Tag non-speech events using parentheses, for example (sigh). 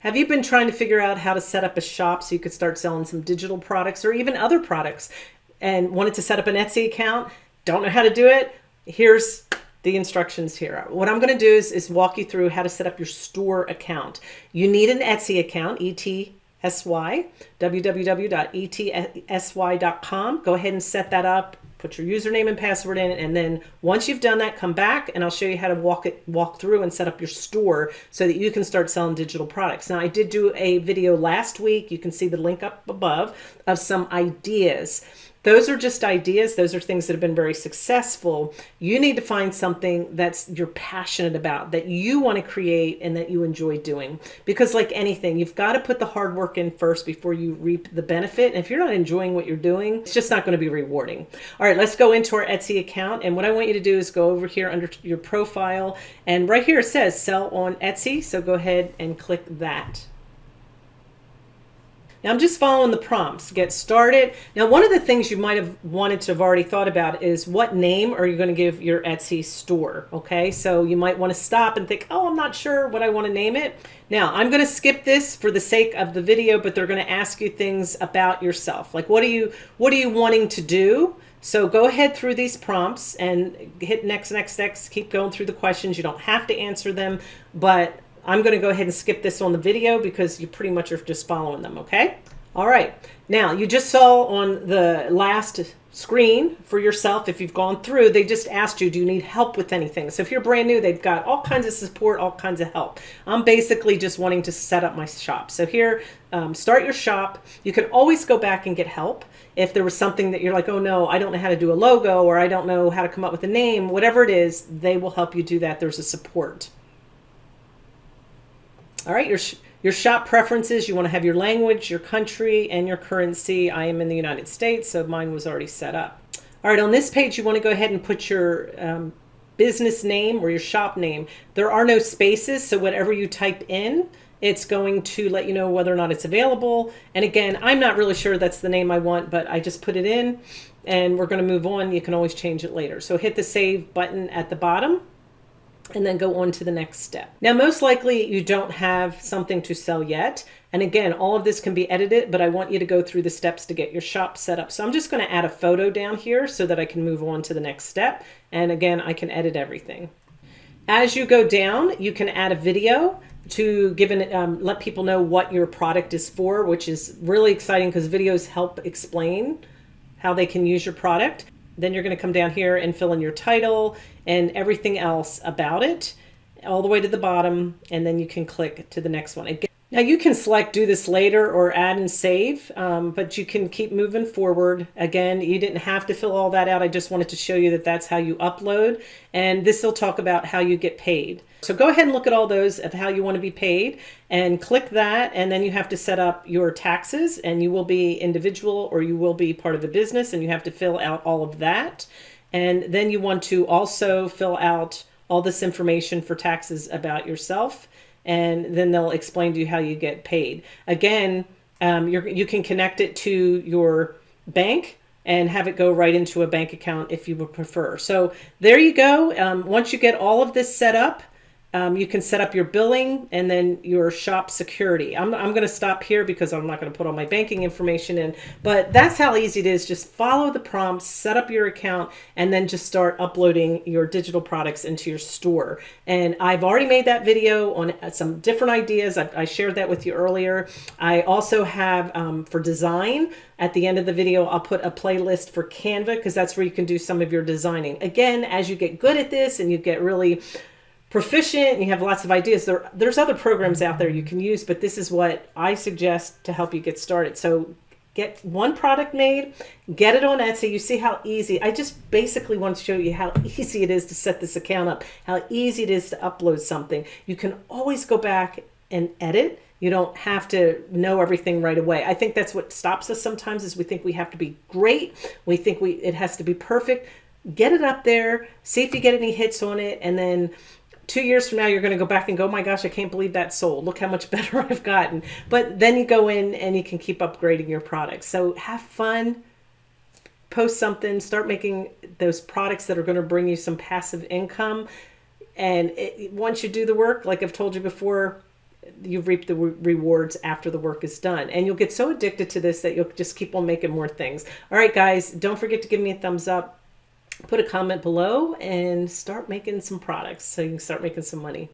Have you been trying to figure out how to set up a shop so you could start selling some digital products or even other products and wanted to set up an Etsy account? Don't know how to do it? Here's the instructions here. What I'm going to do is, is walk you through how to set up your store account. You need an Etsy account, E-T-S-Y, www.etsy.com. Go ahead and set that up put your username and password in and then once you've done that come back and I'll show you how to walk it walk through and set up your store so that you can start selling digital products. Now I did do a video last week. You can see the link up above of some ideas those are just ideas. Those are things that have been very successful. You need to find something that's you're passionate about, that you want to create and that you enjoy doing. Because like anything, you've got to put the hard work in first before you reap the benefit. And if you're not enjoying what you're doing, it's just not going to be rewarding. All right, let's go into our Etsy account. And what I want you to do is go over here under your profile. And right here it says sell on Etsy. So go ahead and click that. Now I'm just following the prompts get started. Now one of the things you might have wanted to have already thought about is what name are you going to give your Etsy store? Okay, so you might want to stop and think, oh, I'm not sure what I want to name it. Now I'm going to skip this for the sake of the video, but they're going to ask you things about yourself. Like what are you, what are you wanting to do? So go ahead through these prompts and hit next, next, next, keep going through the questions. You don't have to answer them, but I'm going to go ahead and skip this on the video because you pretty much are just following them, okay? All right. Now, you just saw on the last screen for yourself, if you've gone through, they just asked you, do you need help with anything? So if you're brand new, they've got all kinds of support, all kinds of help. I'm basically just wanting to set up my shop. So here, um, start your shop. You can always go back and get help. If there was something that you're like, oh no, I don't know how to do a logo or I don't know how to come up with a name, whatever it is, they will help you do that. There's a support. All right, your, your shop preferences, you want to have your language, your country, and your currency. I am in the United States, so mine was already set up. All right, on this page, you want to go ahead and put your um, business name or your shop name. There are no spaces, so whatever you type in, it's going to let you know whether or not it's available. And again, I'm not really sure that's the name I want, but I just put it in and we're going to move on. You can always change it later. So hit the save button at the bottom and then go on to the next step. Now, most likely you don't have something to sell yet. And again, all of this can be edited, but I want you to go through the steps to get your shop set up. So I'm just going to add a photo down here so that I can move on to the next step. And again, I can edit everything. As you go down, you can add a video to give an, um, let people know what your product is for, which is really exciting because videos help explain how they can use your product. Then you're going to come down here and fill in your title and everything else about it all the way to the bottom. And then you can click to the next one. Again, now you can select do this later or add and save, um, but you can keep moving forward. Again, you didn't have to fill all that out. I just wanted to show you that that's how you upload. And this will talk about how you get paid. So go ahead and look at all those of how you want to be paid and click that. And then you have to set up your taxes and you will be individual or you will be part of a business and you have to fill out all of that. And then you want to also fill out all this information for taxes about yourself and then they'll explain to you how you get paid. Again, um, you can connect it to your bank and have it go right into a bank account if you would prefer. So there you go. Um, once you get all of this set up, um, you can set up your billing and then your shop security. I'm, I'm going to stop here because I'm not going to put all my banking information in, but that's how easy it is. Just follow the prompts, set up your account, and then just start uploading your digital products into your store. And I've already made that video on uh, some different ideas. I, I shared that with you earlier. I also have um, for design, at the end of the video, I'll put a playlist for Canva because that's where you can do some of your designing. Again, as you get good at this and you get really proficient you have lots of ideas, there, there's other programs out there you can use, but this is what I suggest to help you get started. So get one product made, get it on Etsy. You see how easy, I just basically want to show you how (laughs) easy it is to set this account up, how easy it is to upload something. You can always go back and edit. You don't have to know everything right away. I think that's what stops us sometimes is we think we have to be great. We think we it has to be perfect. Get it up there, see if you get any hits on it, and then two years from now, you're going to go back and go, oh my gosh, I can't believe that sold. Look how much (laughs) better I've gotten. But then you go in and you can keep upgrading your products. So have fun, post something, start making those products that are going to bring you some passive income. And it, once you do the work, like I've told you before, you reap the re rewards after the work is done. And you'll get so addicted to this that you'll just keep on making more things. All right, guys, don't forget to give me a thumbs up put a comment below and start making some products so you can start making some money.